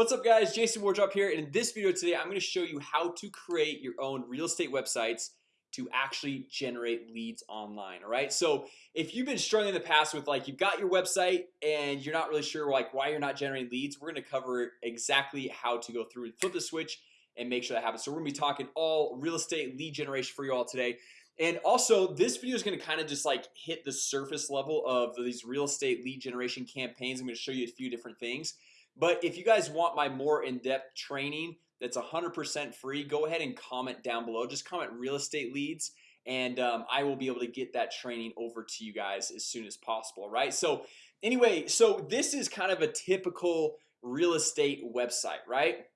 What's up guys? Jason Wardrop here. And in this video today I'm going to show you how to create your own real estate websites to actually generate leads online All right, so if you've been struggling in the past with like you've got your website and you're not really sure like why you're not generating leads We're going to cover exactly how to go through and flip the switch and make sure that happens. So we're gonna be talking all real estate lead generation for you all today. And also this video is going to kind of just like hit the surface level of these real estate lead generation campaigns. I'm to show you a few different things but if you guys want my more in-depth training that's 100% free go ahead and comment down below. Just comment real estate leads and um, I will be able to get that training over to you guys as soon as possible right? So anyway so this is kind of a typical real estate website right?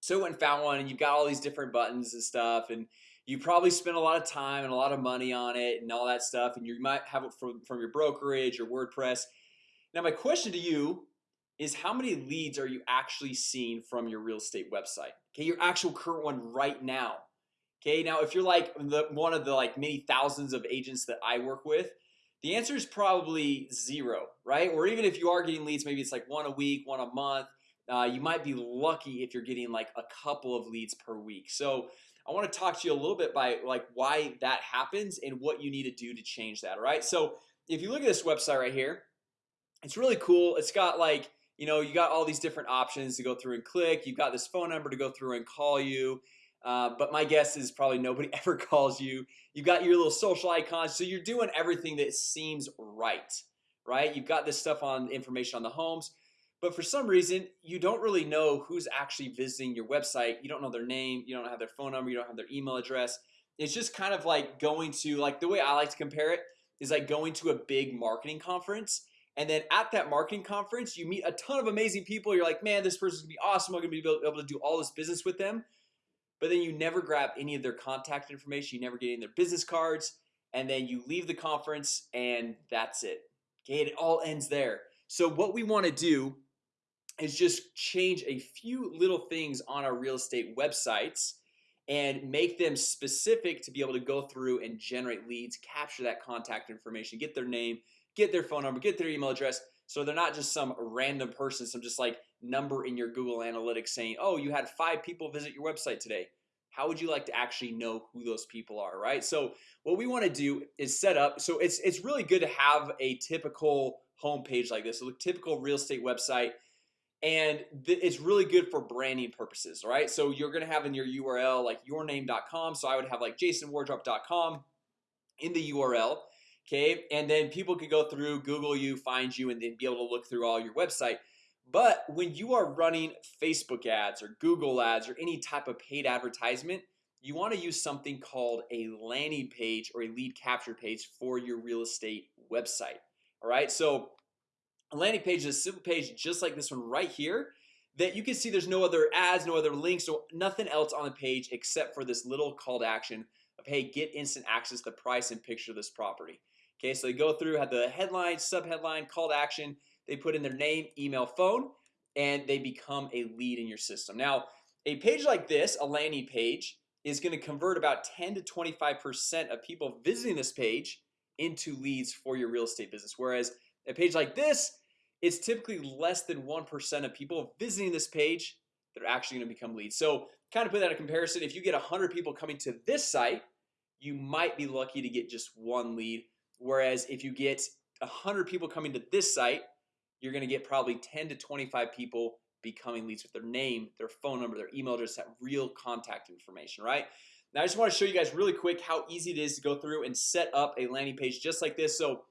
So I went found one and you've got all these different buttons and stuff and you probably spend a lot of time and a lot of money on it and all that stuff and you might have it from, from your brokerage or WordPress. Now my question to you is how many leads are you actually seeing from your real estate website? Okay your actual current one right now. Okay now if you're like the one of the like many thousands of agents that I work with the answer is probably zero right? Or even if you are getting leads maybe it's like one a week one a month uh, you might be lucky if you're getting like a couple of leads per week. So I want to talk to you a little bit by like why that happens and what you need to do to change that All right, so if you look at this website right here It's really cool. It's got like you know you got all these different options to go through and click. You've got this phone number to go through and call you. Uh, but my guess is probably nobody ever calls you. You've got your little social icons so you're doing everything that seems right right? You've got this stuff on information on the homes. But for some reason you don't really know who's actually visiting your website. You don't know their name. You don't have their phone number. You don't have their email address. It's just kind of like going to like the way I like to compare it is like going to a big marketing conference and then at that marketing conference you meet a ton of amazing people. You're like man this person's gonna be awesome. I'm gonna be able to do all this business with them. But then you never grab any of their contact information. You never get in their business cards. And then you leave the conference and that's it. Okay it all ends there. So what we want to do is just change a few little things on our real estate websites and make them specific to be able to go through and generate leads capture that contact information get their name get their phone number get their email address so they're not just some random person some just like number in your Google Analytics saying oh you had five people visit your website today. How would you like to actually know who those people are right? So what we want to do is set up so it's it's really good to have a typical homepage like this a typical real estate website and it's really good for branding purposes right? So you're gonna have in your URL like yourname.com so I would have like jasonwardrop.com in the URL Okay, and then people could go through Google you find you and then be able to look through all your website. But when you are running Facebook ads or Google ads or any type of paid advertisement You want to use something called a landing page or a lead capture page for your real estate website All right, so a landing page is a simple page just like this one right here that you can see there's no other ads no other links so nothing else on the page except for this little call to action of hey get instant access the price and picture of this property. Okay, so they go through had the headline subheadline call to action. They put in their name email phone and they become a lead in your system. Now a page like this a landing page is going to convert about 10 to 25% of people visiting this page into leads for your real estate business. Whereas a page like this it's typically less than 1% of people visiting this page that are actually going to become leads. So kind of put that in comparison if you get a hundred people coming to this site You might be lucky to get just one lead. Whereas if you get a hundred people coming to this site You're gonna get probably 10 to 25 people becoming leads with their name their phone number their email address that real contact information right? Now I just want to show you guys really quick how easy it is to go through and set up a landing page just like this. So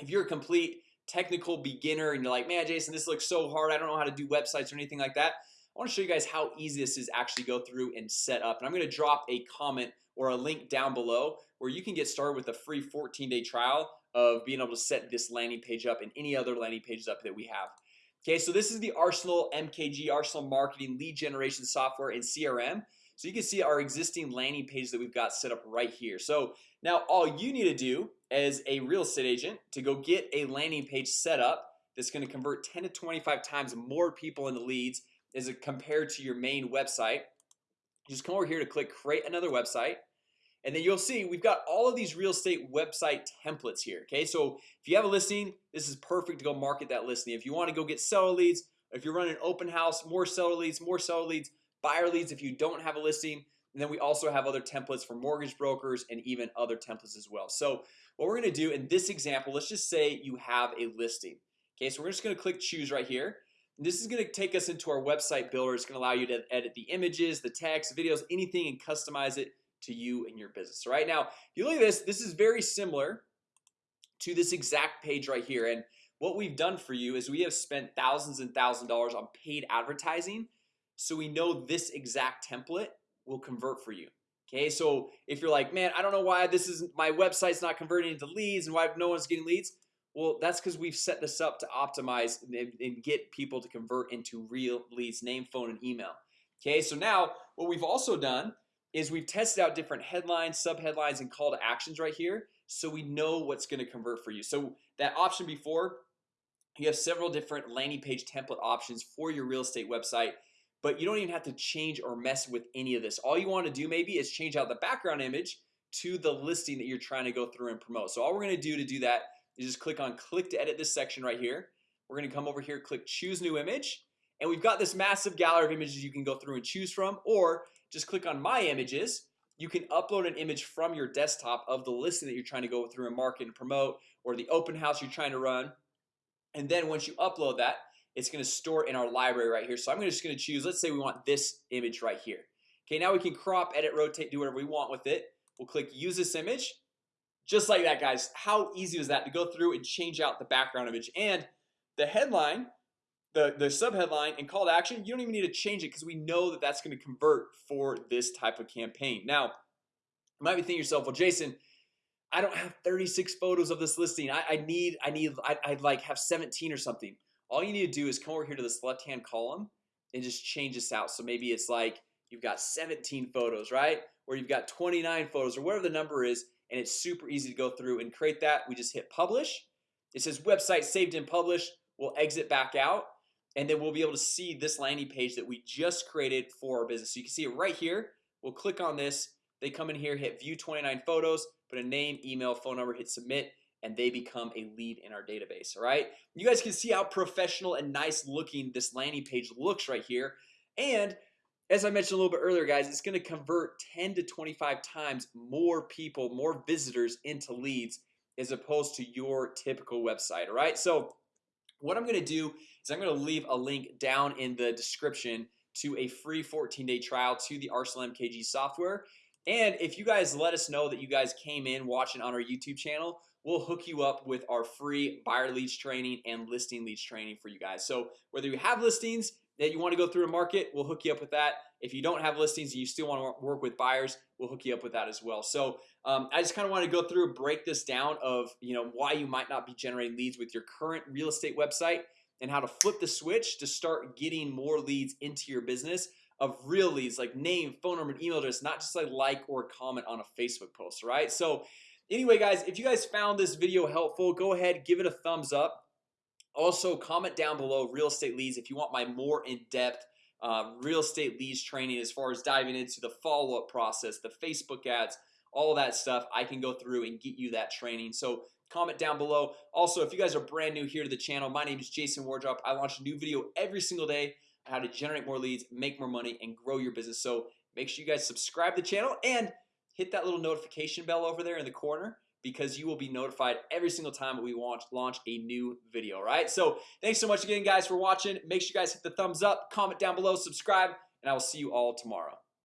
if you're a complete technical beginner and you're like man Jason this looks so hard. I don't know how to do websites or anything like that I want to show you guys how easy this is actually go through and set up and I'm gonna drop a comment or a link down below where you can get started with a free 14-day trial of being able to set this landing page up and any other landing pages up that we have. Okay, so this is the Arsenal MKG Arsenal marketing lead generation software and CRM So you can see our existing landing page that we've got set up right here. So now all you need to do as a real estate agent to go get a landing page set up That's going to convert 10 to 25 times more people into leads as it compared to your main website. Just come over here to click create another website and then you'll see we've got all of these real estate website templates here Okay, so if you have a listing, this is perfect to go market that listing. If you want to go get seller leads if you're running open house more seller leads more seller leads buyer leads if you don't have a listing and then we also have other templates for mortgage brokers and even other templates as well. So what we're gonna do in this example, let's just say you have a listing Okay, so we're just gonna click choose right here this is going to take us into our website builder. It's going to allow you to edit the images the text videos anything and customize it to you and your business. Right now if you look at this this is very similar to this exact page right here. And what we've done for you is we have spent thousands and thousand dollars on paid advertising. So we know this exact template will convert for you Okay, so if you're like man, I don't know why this is my website's not converting into leads and why no one's getting leads well, that's because we've set this up to optimize and get people to convert into real leads name phone and email. Okay, so now what we've also done is we've tested out different headlines sub headlines and call to actions right here So we know what's going to convert for you. So that option before you have several different landing page template options for your real estate website But you don't even have to change or mess with any of this. All you want to do maybe is change out the background image to the listing that you're trying to go through and promote. So all we're gonna do to do that you just click on click to edit this section right here. We're gonna come over here click choose new image and we've got this massive gallery of images you can go through and choose from or just click on my images. You can upload an image from your desktop of the listing that you're trying to go through and market and promote or the open house you're trying to run. And then once you upload that it's going to store in our library right here. So I'm just to choose let's say we want this image right here. Okay, now we can crop edit rotate do whatever we want with it. We'll click use this image just like that guys how easy is that to go through and change out the background image? And the headline the the sub headline and call to action you don't even need to change it because we know that that's going to convert for this type of campaign. Now you might be thinking yourself well Jason I don't have 36 photos of this listing. I, I need I need I, I'd like have 17 or something. All you need to do is come over here to this left-hand column and just change this out. So maybe it's like you've got 17 photos right? Or you've got 29 photos or whatever the number is and it's super easy to go through and create that. We just hit publish. It says website saved and published. We'll exit back out. And then we'll be able to see this landing page that we just created for our business. So you can see it right here. We'll click on this. They come in here hit view 29 photos put a name email phone number hit submit and they become a lead in our database all right? You guys can see how professional and nice looking this landing page looks right here. And as I mentioned a little bit earlier guys It's going to convert 10 to 25 times more people more visitors into leads as opposed to your typical website All right, so what I'm gonna do is I'm gonna leave a link down in the description to a free 14-day trial to the Arsenal MKG software. And if you guys let us know that you guys came in watching on our YouTube channel We'll hook you up with our free buyer leads training and listing leads training for you guys. So whether you have listings that you want to go through a market we'll hook you up with that. If you don't have listings and you still want to work with buyers we'll hook you up with that as well. So um, I just kind of want to go through break this down of you know why you might not be generating leads with your current real estate website and how to flip the switch to start getting more leads into your business of real leads like name phone number email address not just like like or comment on a Facebook post right? So anyway guys if you guys found this video helpful go ahead give it a thumbs up also comment down below real estate leads if you want my more in-depth uh, real estate leads training as far as diving into the follow-up process the Facebook ads all that stuff. I can go through and get you that training. So comment down below. Also if you guys are brand new here to the channel my name is Jason Wardrop. I launch a new video every single day on how to generate more leads make more money and grow your business. So make sure you guys subscribe to the channel and hit that little notification bell over there in the corner because you will be notified every single time we launch launch a new video right so thanks so much again guys for watching. Make sure you guys hit the thumbs up comment down below subscribe and I will see you all tomorrow